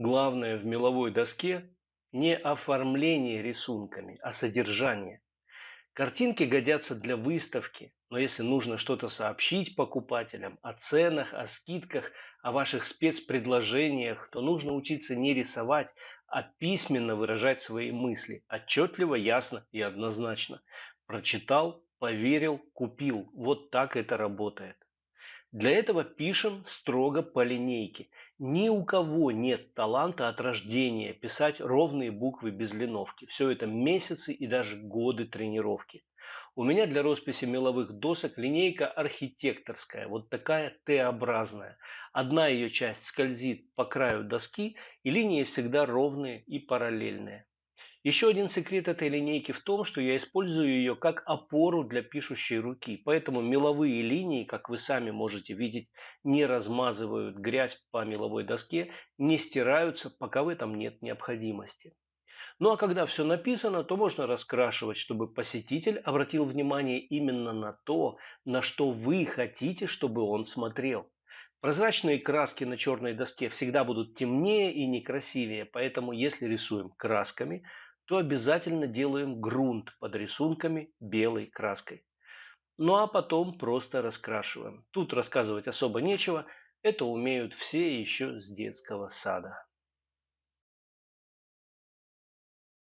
Главное в меловой доске не оформление рисунками, а содержание. Картинки годятся для выставки, но если нужно что-то сообщить покупателям о ценах, о скидках, о ваших спецпредложениях, то нужно учиться не рисовать, а письменно выражать свои мысли, отчетливо, ясно и однозначно. Прочитал, поверил, купил. Вот так это работает. Для этого пишем строго по линейке. Ни у кого нет таланта от рождения писать ровные буквы без линовки. Все это месяцы и даже годы тренировки. У меня для росписи меловых досок линейка архитекторская, вот такая Т-образная. Одна ее часть скользит по краю доски, и линии всегда ровные и параллельные. Еще один секрет этой линейки в том, что я использую ее как опору для пишущей руки. Поэтому меловые линии, как вы сами можете видеть, не размазывают грязь по меловой доске, не стираются, пока в этом нет необходимости. Ну а когда все написано, то можно раскрашивать, чтобы посетитель обратил внимание именно на то, на что вы хотите, чтобы он смотрел. Прозрачные краски на черной доске всегда будут темнее и некрасивее, поэтому если рисуем красками, то обязательно делаем грунт под рисунками белой краской. Ну а потом просто раскрашиваем. Тут рассказывать особо нечего, это умеют все еще с детского сада.